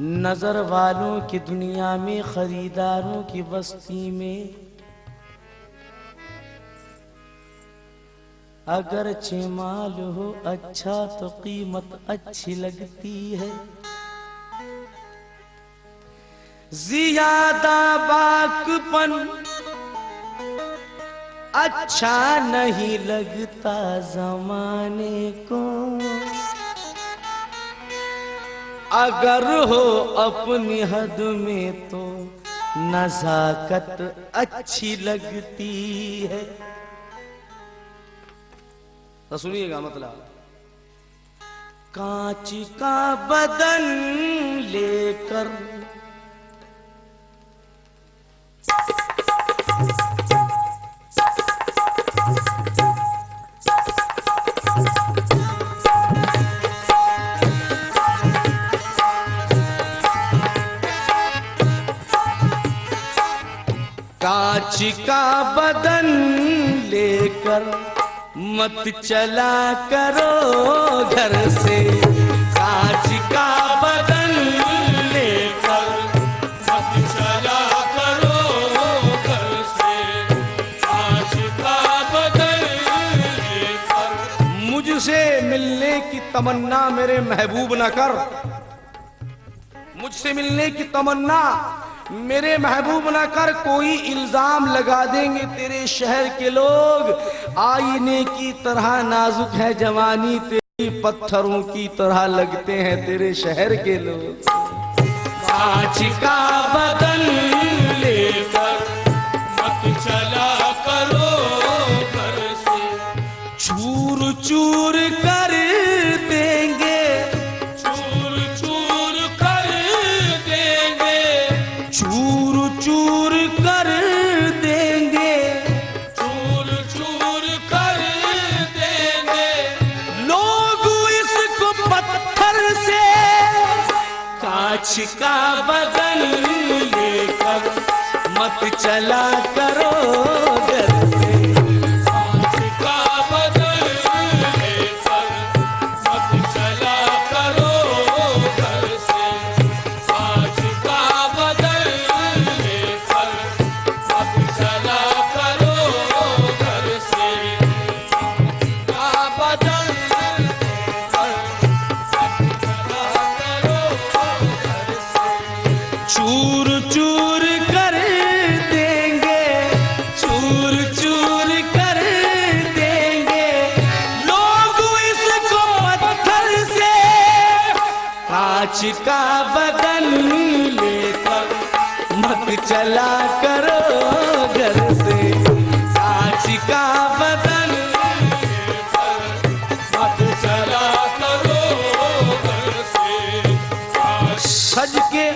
नज़र वालों की दुनिया में, खरीदारों की बस्ती में। अगर माल हो अच्छा तो कीमत अच्छी लगती है। ज़्यादा बाकपन अच्छा नहीं लगता जमाने को। अगर हो अपनी हद में तो नजाकत अच्छी लगती है। तो सुनिएगा मतलब कांच का बदन लेकर कांच का बदन लेकर मत चला करो घर से। कांच का बदन लेकर मत चला करो घर से। आज का बदल लेकर मुझसे मिलने की तमन्ना मेरे महबूब न कर। मुझसे मिलने की तमन्ना मेरे महबूब ना कर, कोई इल्ज़ाम लगा देंगे तेरे शहर के लोग। आईने की तरह नाजुक है जवानी, तेरी पत्थरों की तरह लगते हैं तेरे शहर के लोग। का बदन लेकर मत चला चला करो कांच का बदन लेकर मत चला करो घर से। कांच का बदन मत चला करो घर से सज के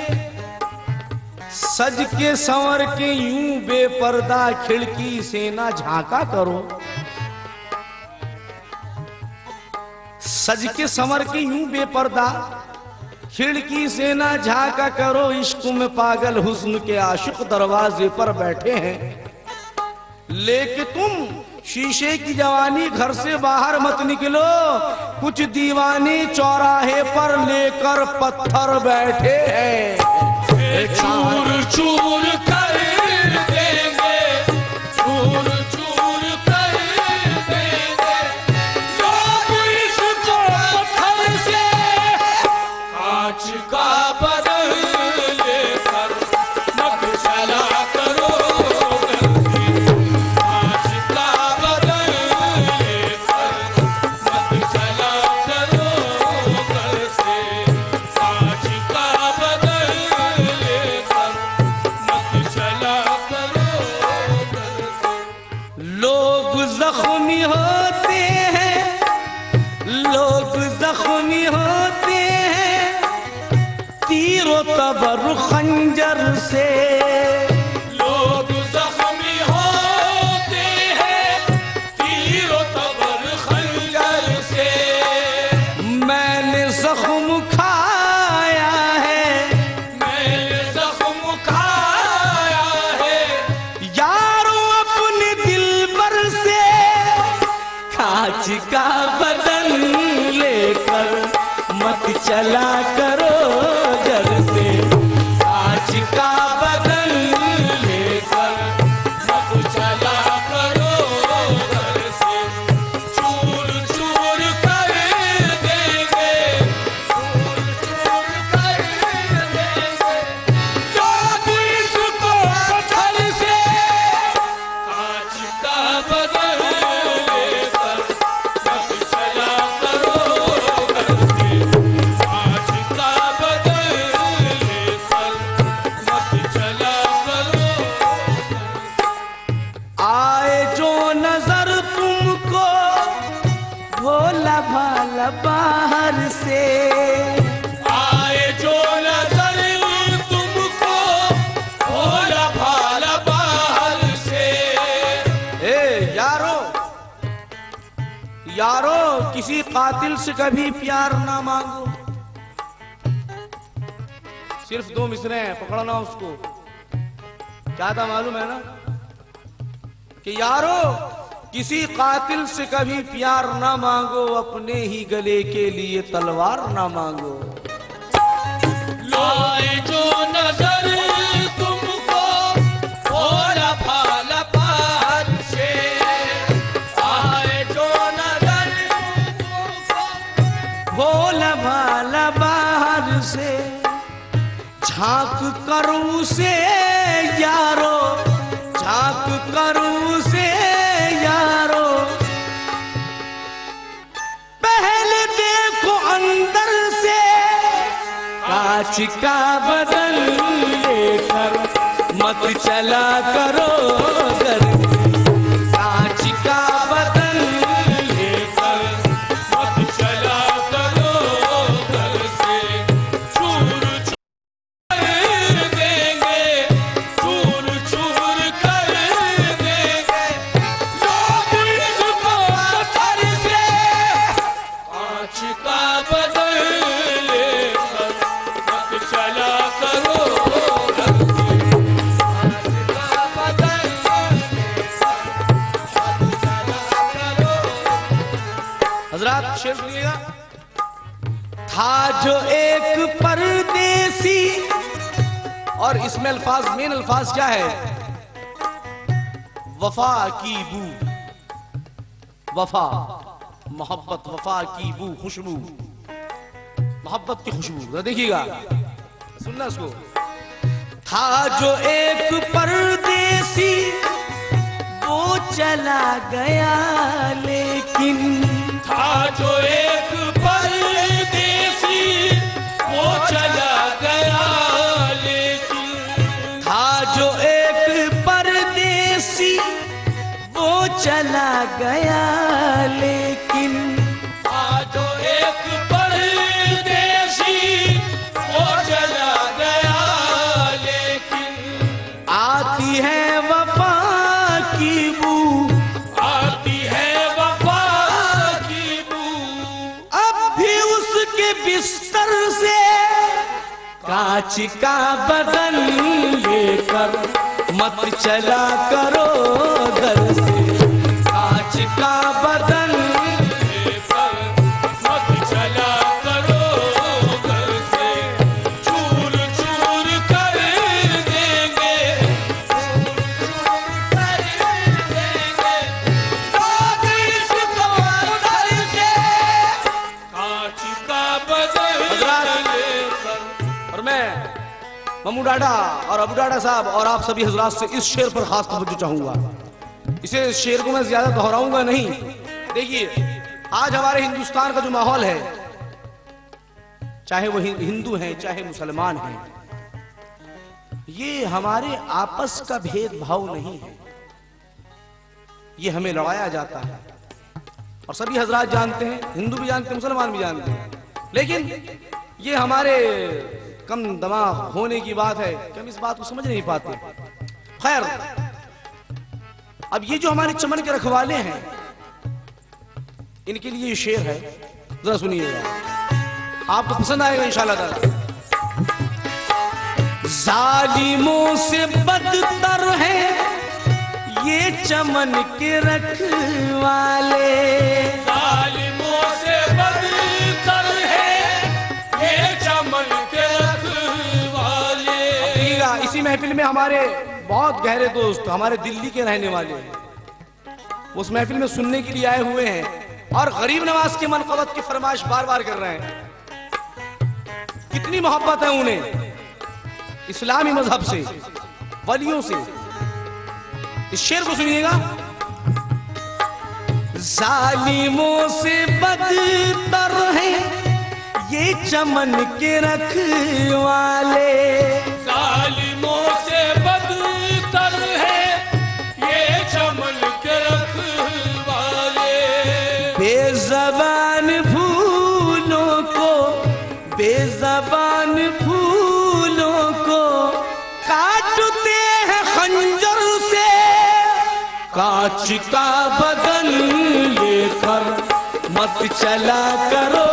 सज के संवर के यूँ बेपर्दा खिड़की से ना झांका करो। सज के संवर के यूँ बेपर्दा खिड़की से ना झाका करो, इश्क में पागल हुस्न के आशुक दरवाजे पर बैठे हैं। लेके तुम, शीशे की जवानी घर से बाहर मत निकलो। कुछ दीवानी चौराहे पर लेकर पत्थर बैठे हैं। चूर चूर कर यारो, किसी कातिल से कभी प्यार ना मांगो। सिर्फ़ दो मिसरे हैं, पकड़ना उसको। क्या था मालूम है ना? कि यारो, किसी कातिल से कभी प्यार ना मांगो, अपने ही गले के लिए तलवार ना मांगो। आए जो नज़र भोला भाला बाहर से, झाँक करूँ से यारो, झाँक करूँ से यारो। पहले देखो अंदर से, कांच का बदल लेकर मत चला करो घर वफा की बू। वफा, मोहब्बत, वफा की बू, खुशबू। मोहब्बत की खुशबू देखिएगा। सुनना उसको। था जो एक परदेसी, वो चला गया, लेकिन था जो एक परदेसी, वो चला गया। गया लेकिन था एक परदेसी वो चला गया लेकिन आती है वफा की बू। आती है वफा की बू। अब भी उसके बिस्तर से कांच का बदन लेकर मत चला करो घर से। ममू डाडा और अबू डाडा साहब और आप सभी हजरात से इस शेर पर खास तवज्जो चाहूँगा। इसे शेर को मैं ज़्यादा दोहराऊँगा नहीं। देखिए, आज हमारे हिंदुस्तान का जो माहौल है, चाहे वो हिंदू हैं, चाहे मुसलमान हैं, ये हमारे आपस का भेदभाव नहीं है। ये हमें लड़ाया जाता है। और सभी हजरात जानते हैं, हिंदू भी जानते हैं, मुसलमान भी जानते हैं। लेकिन ये हमारे कम दिमाग होने की बात है कि हम इस बात को समझ नहीं पाते। खैर, अब ये जो हमारे चमन के रखवाले हैं, इनके लिए शेर है। जरा सुनिएगा। आपको पसंद आएगा इंशाल्लाह जालिमों से बदतर है ये चमन के रखवाले। हमारे बहुत गहरे दोस्त, हमारे दिल्ली के रहने वाले हैं। उस महफिल में सुनने के लिए आए हुए हैं और गरीब नवाज़ के मनकबत की फरमाइश बार बार कर रहे हैं। कितनी मोहब्बत है उन्हें, इस्लामी मज़हब से, वलियों से। इस शेर को सुनिएगा। जालिमों से बदतर है ये चमन के रखवाले। जालिमों बदल बदन लेकर मत चला करो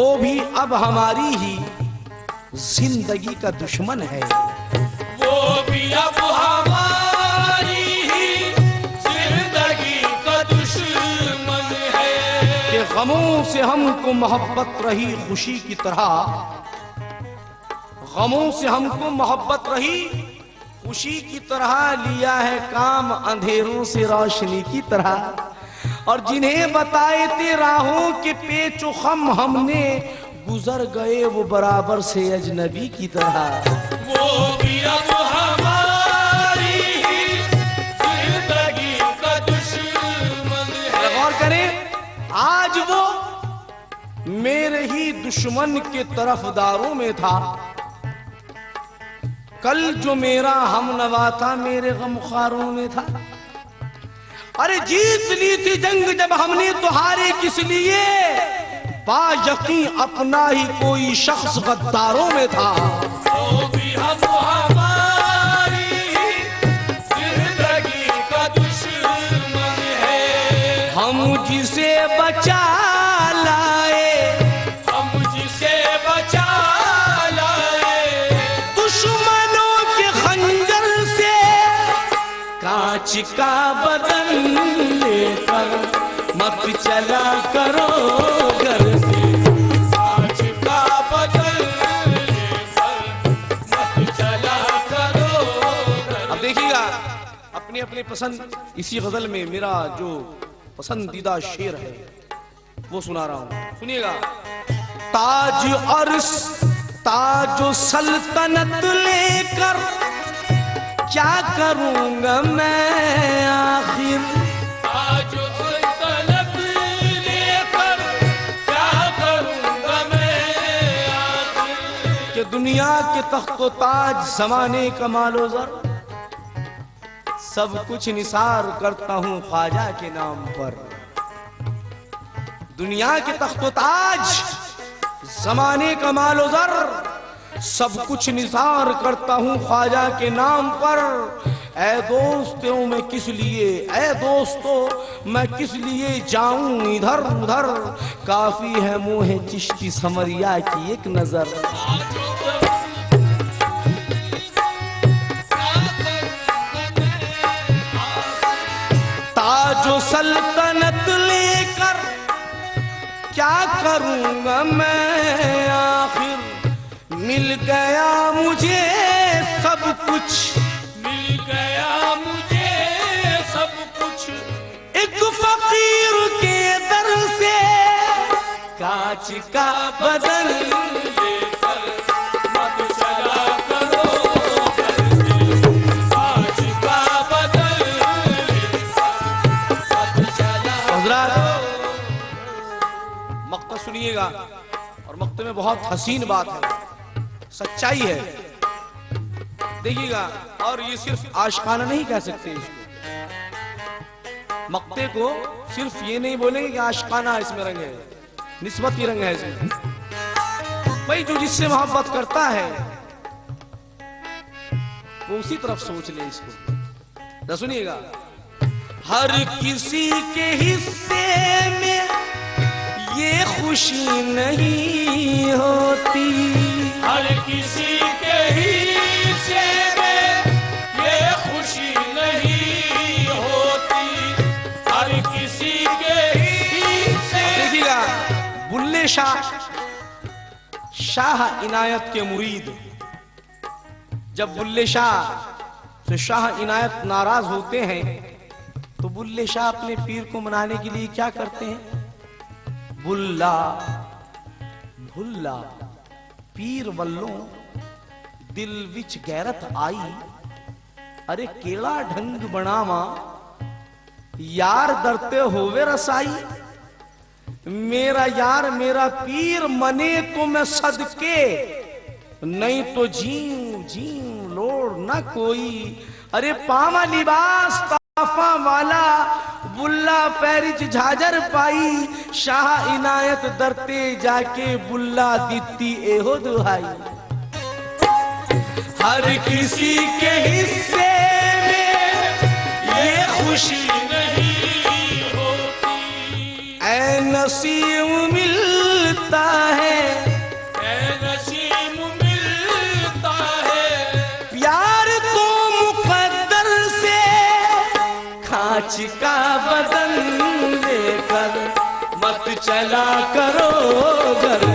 वो भी अब हमारी ही ज़िंदगी का दुश्मन है। वो भी अब हमारी ही ज़िंदगी का दुश्मन है। कि गमों से हमको मोहब्बत रही खुशी की तरह गमों से हमको मोहब्बत रही खुशी की तरह लिया है काम अंधेरों से रोशनी की तरह। और जिन्हें बताए थे राहों के पेचो खम हमने गुजर गए वो बराबर से अजनबी की तरह। वो भी अब हमारी ज़िंदगी का दुश्मन है। गौर करें आज वो मेरे ही दुश्मन के तरफदारों में था। कल जो मेरा हम नवा था मेरे गमखारों में था। अरे जीत ली थी जंग जब हमने तो हारे किस लिए? पा यकीन अपना ही कोई शख्स गद्दारों में था। वो भी अब हमारी ज़िंदगी का दुश्मन हम जिसे बचा लाए। हम जिसे बचा लाए। दुश्मनों के खंजर से कांच का बदन अपनी पसंद इसी गज़ल में मेरा जो पसंदीदा शेर है वो सुना रहा हूँ। सुनिएगा। ताज और ताज सल्तनत लेकर क्या करूँगा मैं आखिर? आज सल्तनत लेकर क्या करूँगा मैं आखिर? कि दुनिया के तख्त ताज जमाने का मालो जर सब कुछ निसार करता हूँ ख्वाजा के नाम पर। दुनिया के तख्त ताज जमाने का मालो जर सब कुछ निसार करता हूँ ख्वाजा के नाम पर। ऐ दोस्तों, मैं किस लिए, ऐ दोस्तों, मैं किस लिए जाऊँ इधर उधर? काफ़ी है मोह चिश्ती समरिया की एक नज़र। क्या करूँगा मैं आखिर? मिल गया मुझे सब कुछ। मिल गया मुझे सब कुछ। एक फकीर के दर से। कांच का बदल सुनिएगा। और मक्ते में बहुत हसीन बात है। सच्चाई है। देखिएगा, और ये सिर्फ़ आशकाना नहीं कह सकते इसको। मक्ते को सिर्फ़ ये नहीं बोलेंगे कि आशकाना इसमें रंग है। निस्बती रंग है इसमें। भाई जो जिससे मोहब्बत करता है, वो उसी तरफ़ सोच ले इसको। सुनिएगा? हर किसी के हिस्से में ये खुशी नहीं होती। हर किसी के ही ये खुशी नहीं होती। हर किसी के देखिएगा बुल्ले शाह शाह इनायत के मुरीद। जब बुल्ले शाह से शाह इनायत नाराज़ होते हैं तो बुल्ले शाह अपने पीर को मनाने के लिए क्या करते हैं? बुल्ला भुल्ला, पीर वल्लों, दिल विच गैरत आई, अरे केड़ा ढंग बनावा, यार डरते होवे रसाई, मेरा यार मेरा पीर मने तो मैं सदके, नहीं तो जीव जीव लोड़ ना कोई, अरे पावा लिबास ताफा वाला बुल्ला पैरिज झाजर पाई, शाह इनायत दरते जाके बुल्ला दीती एहो दुहाई। हर किसी के हिस्से में ये खुशी नहीं होती। ऐ नसीब मिलता है का बदन लेकर मत चला करो घर।